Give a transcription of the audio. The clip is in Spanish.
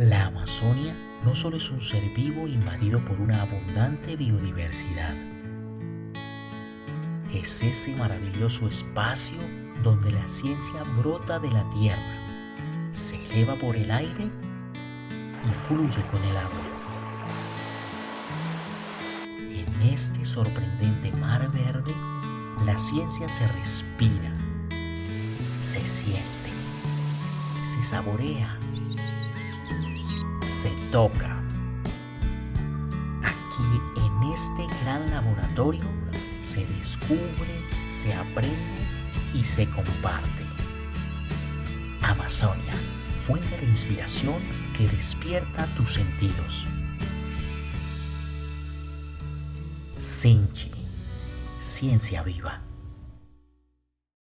La Amazonia no solo es un ser vivo invadido por una abundante biodiversidad, es ese maravilloso espacio donde la ciencia brota de la tierra, se eleva por el aire y fluye con el agua. En este sorprendente mar verde, la ciencia se respira, se siente, se saborea, se toca. Aquí en este gran laboratorio se descubre, se aprende y se comparte. Amazonia, fuente de inspiración que despierta tus sentidos. Sinchi, ciencia viva.